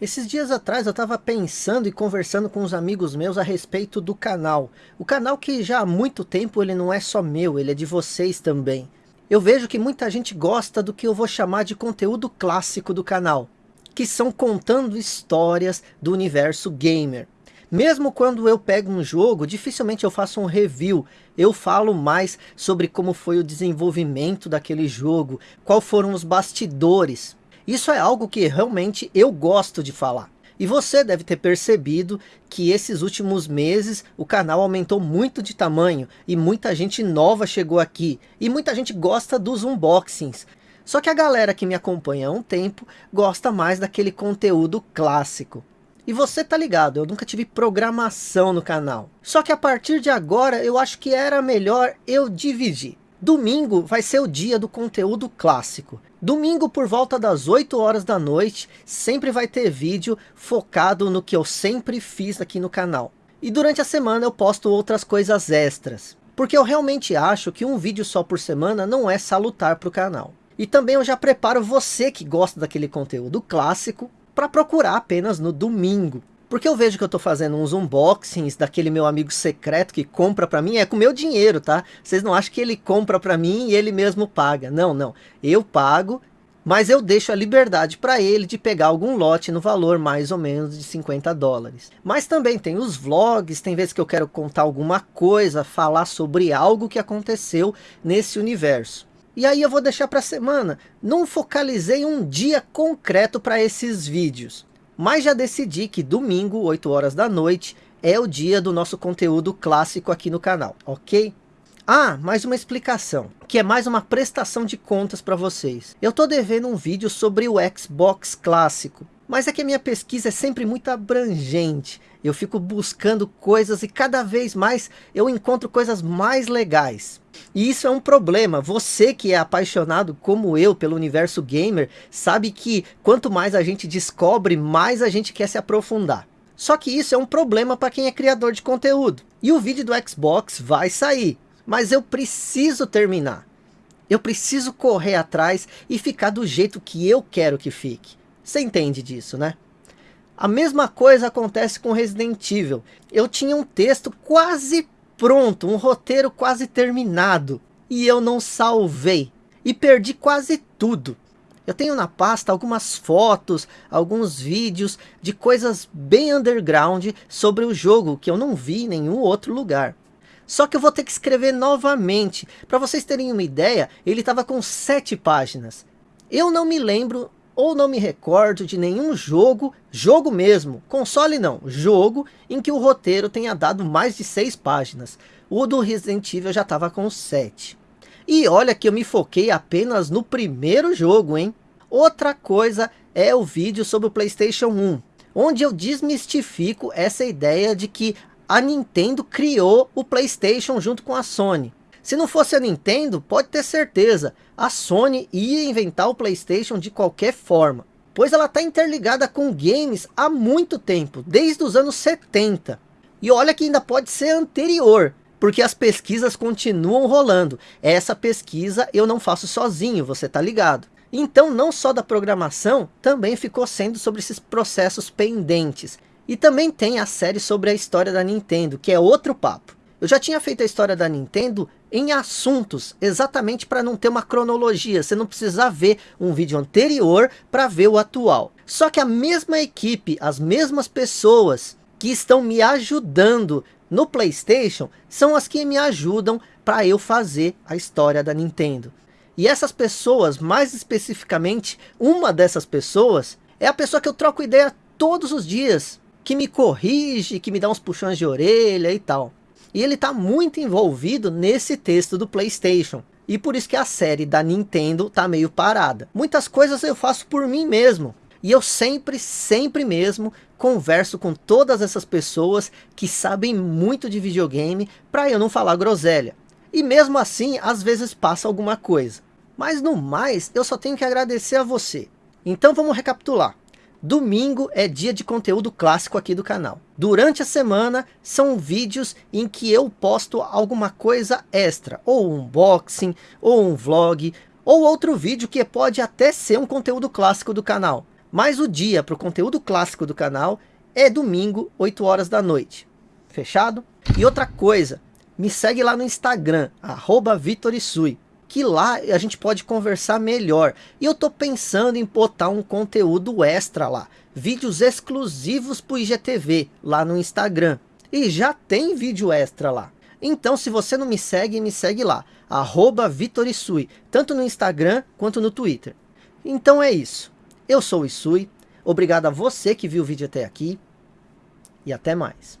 Esses dias atrás eu estava pensando e conversando com uns amigos meus a respeito do canal. O canal que já há muito tempo ele não é só meu, ele é de vocês também. Eu vejo que muita gente gosta do que eu vou chamar de conteúdo clássico do canal. Que são contando histórias do universo gamer. Mesmo quando eu pego um jogo, dificilmente eu faço um review. Eu falo mais sobre como foi o desenvolvimento daquele jogo, qual foram os bastidores. Isso é algo que realmente eu gosto de falar. E você deve ter percebido que esses últimos meses o canal aumentou muito de tamanho e muita gente nova chegou aqui. E muita gente gosta dos unboxings. Só que a galera que me acompanha há um tempo gosta mais daquele conteúdo clássico. E você tá ligado, eu nunca tive programação no canal. Só que a partir de agora eu acho que era melhor eu dividir. Domingo vai ser o dia do conteúdo clássico. Domingo por volta das 8 horas da noite, sempre vai ter vídeo focado no que eu sempre fiz aqui no canal. E durante a semana eu posto outras coisas extras. Porque eu realmente acho que um vídeo só por semana não é salutar para o canal. E também eu já preparo você que gosta daquele conteúdo clássico para procurar apenas no domingo. Porque eu vejo que eu estou fazendo uns unboxings daquele meu amigo secreto que compra para mim, é com meu dinheiro, tá? Vocês não acham que ele compra para mim e ele mesmo paga. Não, não. Eu pago, mas eu deixo a liberdade para ele de pegar algum lote no valor mais ou menos de 50 dólares. Mas também tem os vlogs, tem vezes que eu quero contar alguma coisa, falar sobre algo que aconteceu nesse universo. E aí eu vou deixar para semana. Não focalizei um dia concreto para esses vídeos. Mas já decidi que domingo, 8 horas da noite, é o dia do nosso conteúdo clássico aqui no canal, ok? Ah, mais uma explicação, que é mais uma prestação de contas para vocês. Eu tô devendo um vídeo sobre o Xbox clássico, mas é que a minha pesquisa é sempre muito abrangente. Eu fico buscando coisas e cada vez mais eu encontro coisas mais legais. E isso é um problema. Você que é apaixonado como eu pelo universo gamer, sabe que quanto mais a gente descobre, mais a gente quer se aprofundar. Só que isso é um problema para quem é criador de conteúdo. E o vídeo do Xbox vai sair, mas eu preciso terminar. Eu preciso correr atrás e ficar do jeito que eu quero que fique. Você entende disso, né? A mesma coisa acontece com Resident Evil. Eu tinha um texto quase pronto, um roteiro quase terminado. E eu não salvei. E perdi quase tudo. Eu tenho na pasta algumas fotos, alguns vídeos de coisas bem underground sobre o jogo que eu não vi em nenhum outro lugar. Só que eu vou ter que escrever novamente. Para vocês terem uma ideia, ele estava com sete páginas. Eu não me lembro ou não me recordo de nenhum jogo, jogo mesmo, console não, jogo, em que o roteiro tenha dado mais de seis páginas. O do Resident Evil já estava com sete. E olha que eu me foquei apenas no primeiro jogo, hein? Outra coisa é o vídeo sobre o Playstation 1, onde eu desmistifico essa ideia de que a Nintendo criou o Playstation junto com a Sony. Se não fosse a Nintendo, pode ter certeza, a Sony ia inventar o Playstation de qualquer forma. Pois ela está interligada com games há muito tempo, desde os anos 70. E olha que ainda pode ser anterior, porque as pesquisas continuam rolando. Essa pesquisa eu não faço sozinho, você tá ligado. Então não só da programação, também ficou sendo sobre esses processos pendentes. E também tem a série sobre a história da Nintendo, que é outro papo. Eu já tinha feito a história da Nintendo em assuntos, exatamente para não ter uma cronologia, você não precisar ver um vídeo anterior para ver o atual. Só que a mesma equipe, as mesmas pessoas que estão me ajudando no Playstation, são as que me ajudam para eu fazer a história da Nintendo. E essas pessoas, mais especificamente, uma dessas pessoas, é a pessoa que eu troco ideia todos os dias, que me corrige, que me dá uns puxões de orelha e tal. E ele está muito envolvido nesse texto do Playstation. E por isso que a série da Nintendo tá meio parada. Muitas coisas eu faço por mim mesmo. E eu sempre, sempre mesmo converso com todas essas pessoas que sabem muito de videogame para eu não falar groselha. E mesmo assim, às vezes passa alguma coisa. Mas no mais, eu só tenho que agradecer a você. Então vamos recapitular. Domingo é dia de conteúdo clássico aqui do canal. Durante a semana são vídeos em que eu posto alguma coisa extra, ou um unboxing, ou um vlog, ou outro vídeo que pode até ser um conteúdo clássico do canal. Mas o dia para o conteúdo clássico do canal é domingo, 8 horas da noite. Fechado? E outra coisa, me segue lá no Instagram, arroba Vitorisui, que lá a gente pode conversar melhor. E eu tô pensando em botar um conteúdo extra lá, vídeos exclusivos para o IGTV lá no Instagram. E já tem vídeo extra lá. Então se você não me segue, me segue lá, Vitorisui, tanto no Instagram quanto no Twitter. Então é isso. Eu sou o Isui, obrigado a você que viu o vídeo até aqui e até mais.